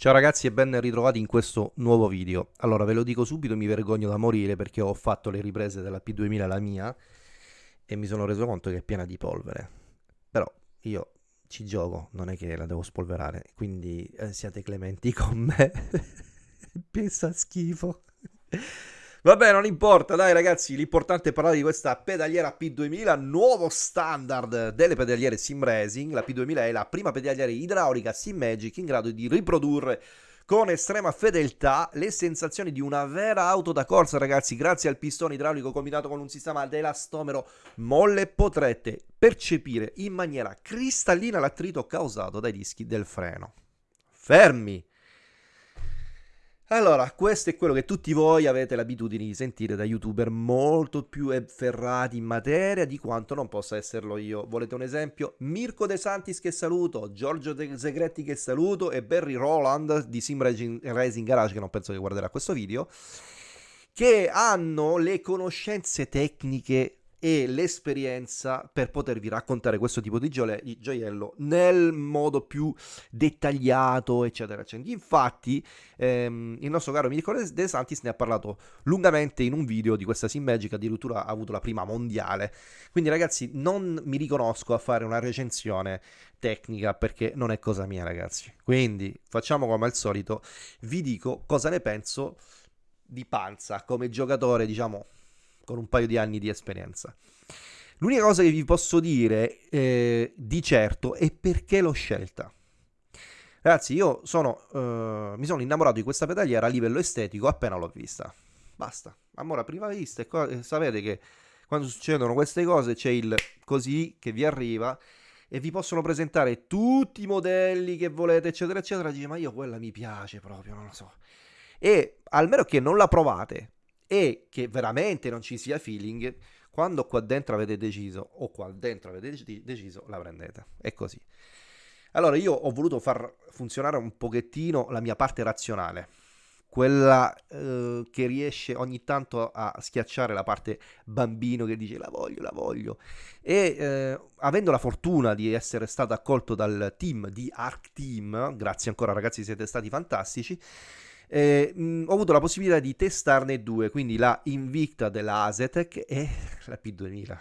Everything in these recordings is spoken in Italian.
Ciao ragazzi e ben ritrovati in questo nuovo video. Allora ve lo dico subito, mi vergogno da morire perché ho fatto le riprese della P2000 la mia e mi sono reso conto che è piena di polvere. Però io ci gioco, non è che la devo spolverare, quindi eh, siate clementi con me. Pensa schifo. Vabbè, non importa, dai ragazzi, l'importante è parlare di questa pedaliera P2000, nuovo standard delle pedaliere sim racing. La P2000 è la prima pedaliera idraulica sim magic in grado di riprodurre con estrema fedeltà le sensazioni di una vera auto da corsa, ragazzi. Grazie al pistone idraulico combinato con un sistema ad elastomero molle potrete percepire in maniera cristallina l'attrito causato dai dischi del freno. Fermi! Allora, questo è quello che tutti voi avete l'abitudine di sentire da youtuber molto più ferrati in materia di quanto non possa esserlo io. Volete un esempio? Mirko De Santis che saluto, Giorgio De Segretti che saluto e Barry Roland di Sim Racing Garage che non penso che guarderà questo video che hanno le conoscenze tecniche e l'esperienza per potervi raccontare questo tipo di gioiello nel modo più dettagliato, eccetera, eccetera. Infatti, ehm, il nostro caro Mirko De Santis ne ha parlato lungamente in un video di questa Sim Magic, addirittura ha avuto la prima mondiale. Quindi, ragazzi, non mi riconosco a fare una recensione tecnica perché non è cosa mia, ragazzi. Quindi, facciamo come al solito, vi dico cosa ne penso di Panza come giocatore, diciamo con un paio di anni di esperienza. L'unica cosa che vi posso dire eh, di certo è perché l'ho scelta. Ragazzi, io sono, uh, mi sono innamorato di questa pedaliera a livello estetico appena l'ho vista. Basta, amore a prima vista. E sapete che quando succedono queste cose c'è il così che vi arriva e vi possono presentare tutti i modelli che volete, eccetera, eccetera. Dice, ma io quella mi piace proprio, non lo so. E almeno che non la provate e che veramente non ci sia feeling, quando qua dentro avete deciso o qua dentro avete deciso, la prendete. È così. Allora io ho voluto far funzionare un pochettino la mia parte razionale, quella eh, che riesce ogni tanto a schiacciare la parte bambino che dice la voglio, la voglio. E eh, avendo la fortuna di essere stato accolto dal team di Arc Team, grazie ancora ragazzi siete stati fantastici, eh, mh, ho avuto la possibilità di testarne due, quindi la Invicta della Asetec e la P2000.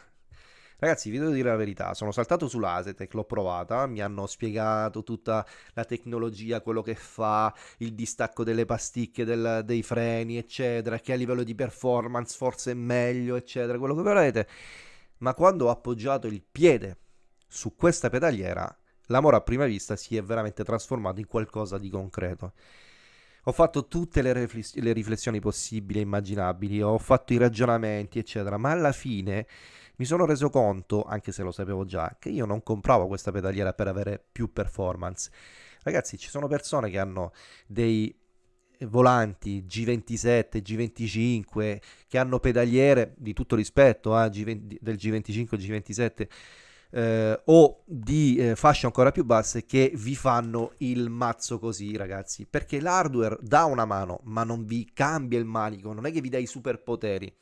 Ragazzi, vi devo dire la verità, sono saltato sull'Asetec, l'ho provata, mi hanno spiegato tutta la tecnologia, quello che fa, il distacco delle pasticche, del, dei freni, eccetera, che a livello di performance forse è meglio, eccetera, quello che volete. Ma quando ho appoggiato il piede su questa pedaliera, l'amore a prima vista si è veramente trasformato in qualcosa di concreto. Ho fatto tutte le, rifless- le riflessioni possibili e immaginabili, ho fatto i ragionamenti, eccetera, ma alla fine mi sono reso conto, anche se lo sapevo già, che io non compravo questa pedaliera per avere più performance. Ragazzi, ci sono persone che hanno dei volanti G27, G25, che hanno pedaliere di tutto rispetto eh, G20, del G25, G27 eh, o di eh, fasce ancora più basse che vi fanno il mazzo così ragazzi. Perché l'hardware dà una mano ma non vi cambia il manico non è che vi dà i superpoteri.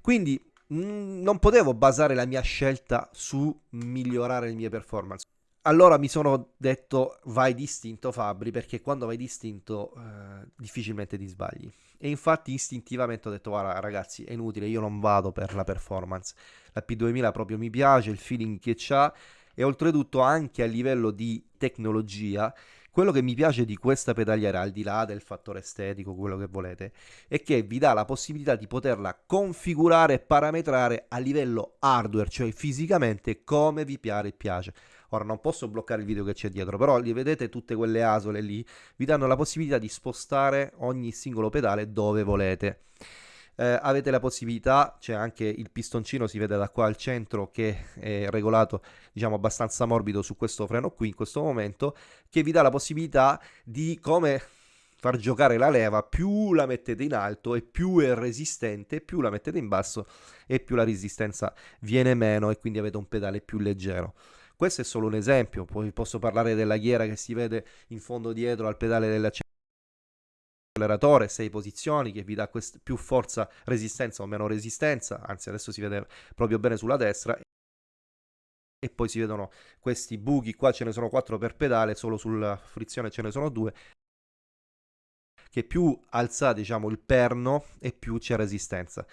Quindi mh, mm, non potevo basare la mia scelta su migliorare le mie performance allora mi sono detto vai distinto Fabri perché quando vai distinto eh, difficilmente ti sbagli. E infatti istintivamente ho detto guarda ragazzi è inutile io non vado per la performance. La P2000 proprio mi piace il feeling che c'ha e oltretutto anche a livello di tecnologia quello che mi piace di questa pedaliera al di là del fattore estetico quello che volete è che vi dà la possibilità di poterla configurare e parametrare a livello hardware cioè fisicamente come vi piace Ora non posso bloccare il video che c'è dietro, però li vedete tutte quelle asole lì, vi danno la possibilità di spostare ogni singolo pedale dove volete. Eh, avete la possibilità, c'è anche il pistoncino, si vede da qua al centro che è regolato diciamo abbastanza morbido su questo freno qui in questo momento, che vi dà la possibilità di come far giocare la leva, più la mettete in alto e più è resistente, più la mettete in basso e più la resistenza viene meno e quindi avete un pedale più leggero. Questo è solo un esempio, poi posso parlare della ghiera che si vede in fondo dietro al pedale dell'acceleratore, 6 posizioni che vi dà più forza, resistenza o meno resistenza, anzi adesso si vede proprio bene sulla destra e poi si vedono questi buchi, qua ce ne sono 4 per pedale, solo sulla frizione ce ne sono 2 che più alza diciamo il perno e più c'è resistenza.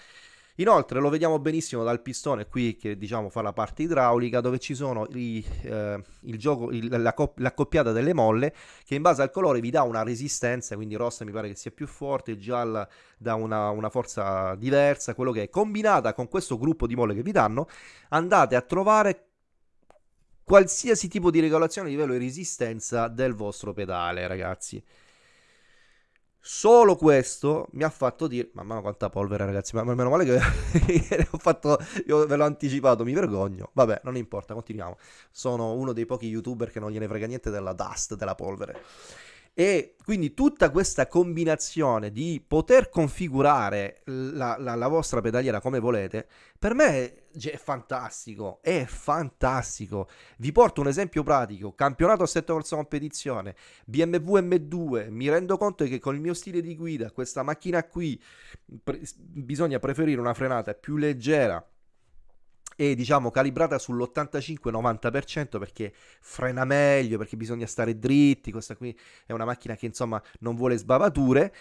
Inoltre lo vediamo benissimo dal pistone qui che diciamo fa la parte idraulica dove ci sono i, eh, il gioco, il, la, l'accoppiata delle molle che in base al colore vi dà una resistenza, quindi rossa mi pare che sia più forte, gialla dà una, una forza diversa, quello che è combinata con questo gruppo di molle che vi danno andate a trovare qualsiasi tipo di regolazione a livello di resistenza del vostro pedale ragazzi. Solo questo mi ha fatto dire, mamma quanta polvere ragazzi, ma meno male che ho fatto, io ve l'ho anticipato, mi vergogno. Vabbè, non importa, continuiamo. Sono uno dei pochi youtuber che non gliene frega niente della dust, della polvere. E quindi tutta questa combinazione di poter configurare la, la, la vostra pedaliera come volete, per me è fantastico, è fantastico. Vi porto un esempio pratico, campionato a 7 corsa competizione, BMW M2, mi rendo conto che con il mio stile di guida, questa macchina qui, pre- bisogna preferire una frenata più leggera, e diciamo calibrata sull'85-90% perché frena meglio, perché bisogna stare dritti, questa qui è una macchina che insomma non vuole sbavature.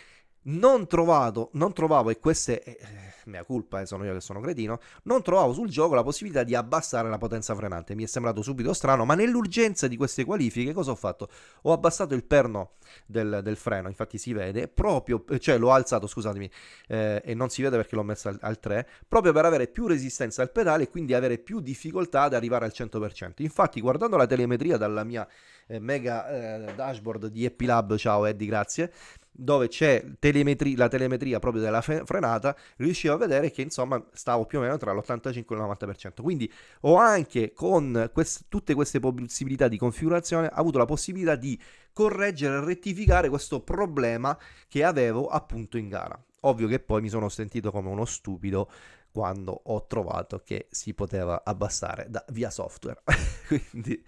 Non trovato, non trovavo, e questa è eh, mia colpa, eh, sono io che sono cretino, non trovavo sul gioco la possibilità di abbassare la potenza frenante. Mi è sembrato subito strano, ma nell'urgenza di queste qualifiche cosa ho fatto? Ho abbassato il perno del, del freno, infatti si vede, proprio, cioè l'ho alzato, scusatemi, eh, e non si vede perché l'ho messo al, al 3, proprio per avere più resistenza al pedale e quindi avere più difficoltà ad arrivare al 100%. Infatti guardando la telemetria dalla mia eh, mega eh, dashboard di Epilab, ciao Eddie, grazie, dove c'è telemetri- la telemetria proprio della fe- frenata, riuscivo a vedere che insomma stavo più o meno tra l'85 e il 90%. Quindi ho anche con quest- tutte queste possibilità di configurazione avuto la possibilità di correggere e rettificare questo problema che avevo appunto in gara. Ovvio che poi mi sono sentito come uno stupido quando ho trovato che si poteva abbassare da via software. Quindi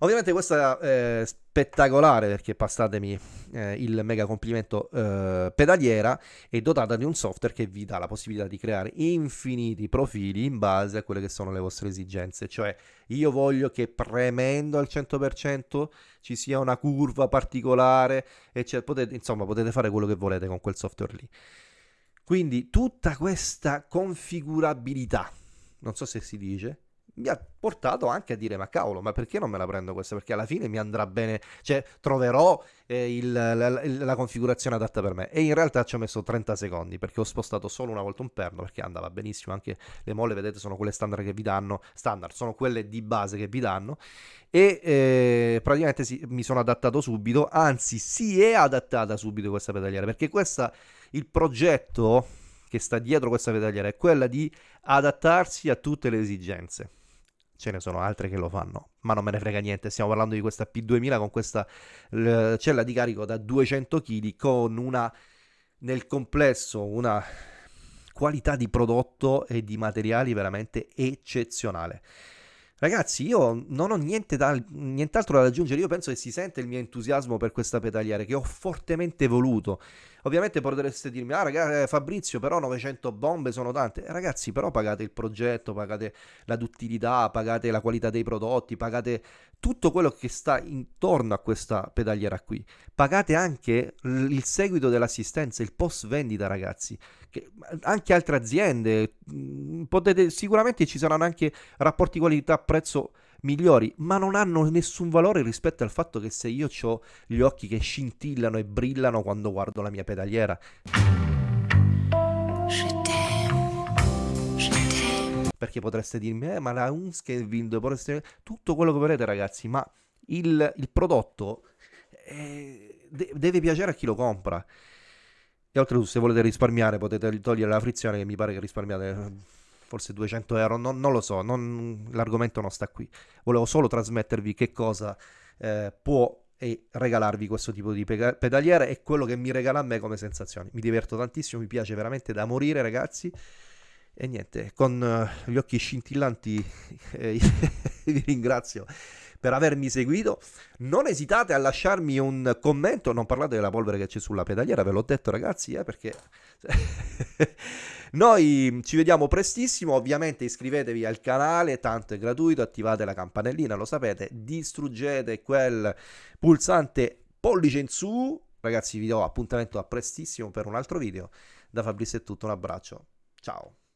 Ovviamente questa è spettacolare perché passatemi eh, il mega complimento eh, pedaliera è dotata di un software che vi dà la possibilità di creare infiniti profili in base a quelle che sono le vostre esigenze, cioè io voglio che premendo al 100% ci sia una curva particolare e potete, insomma potete fare quello che volete con quel software lì. Quindi tutta questa configurabilità, non so se si dice, mi ha portato anche a dire ma cavolo ma perché non me la prendo questa? Perché alla fine mi andrà bene cioè troverò eh, il, la, la, configurazione adatta per me. E in realtà ci ho messo 30 secondi perché ho spostato solo una volta un perno perché andava benissimo. Anche le molle vedete sono quelle standard che vi danno standard sono quelle di base che vi danno. E eh, praticamente sì, mi sono adattato subito anzi si è adattata subito questa pedaliera perché questa il progetto che sta dietro questa pedaliera è quella di adattarsi a tutte le esigenze ce ne sono altre che lo fanno, ma non me ne frega niente. Stiamo parlando di questa P2000 con questa l- cella di carico da 200 kg con una nel complesso una qualità di prodotto e di materiali veramente eccezionale. Ragazzi, io non ho niente da, nient'altro da aggiungere, io penso che si sente il mio entusiasmo per questa pedaliera che ho fortemente voluto. Ovviamente potreste dirmi, ah ragazzi, eh, Fabrizio, però 900 bombe sono tante. Ragazzi, però pagate il progetto, pagate la duttilità, pagate la qualità dei prodotti, pagate tutto quello che sta intorno a questa pedaliera qui. Pagate anche il seguito dell'assistenza, il post vendita, ragazzi. Che anche altre aziende, potete, sicuramente ci saranno anche rapporti qualità-prezzo migliori, ma non hanno nessun valore rispetto al fatto che se io ho gli occhi che scintillano e brillano quando guardo la mia pedaliera. Perché potreste dirmi, eh, ma la Unscavind, potreste... tutto quello che volete ragazzi, ma il, il prodotto eh, de- deve piacere a chi lo compra. E oltretutto se volete risparmiare potete togliere la frizione che mi pare che risparmiate forse 200 euro, non, non lo so, non, l'argomento non sta qui. Volevo solo trasmettervi che cosa eh, può e regalarvi questo tipo di pedaliere e quello che mi regala a me come sensazioni. Mi diverto tantissimo, mi piace veramente da morire ragazzi. E niente, con uh, gli occhi scintillanti eh, vi ringrazio per avermi seguito. Non esitate a lasciarmi un commento, non parlate della polvere che c'è sulla pedaliera, ve l'ho detto ragazzi, eh, perché noi ci vediamo prestissimo, ovviamente iscrivetevi al canale, tanto è gratuito, attivate la campanellina, lo sapete, distruggete quel pulsante pollice in su Ragazzi, vi do appuntamento a prestissimo per un altro video. Da Fabrizio è tutto, un abbraccio. Ciao.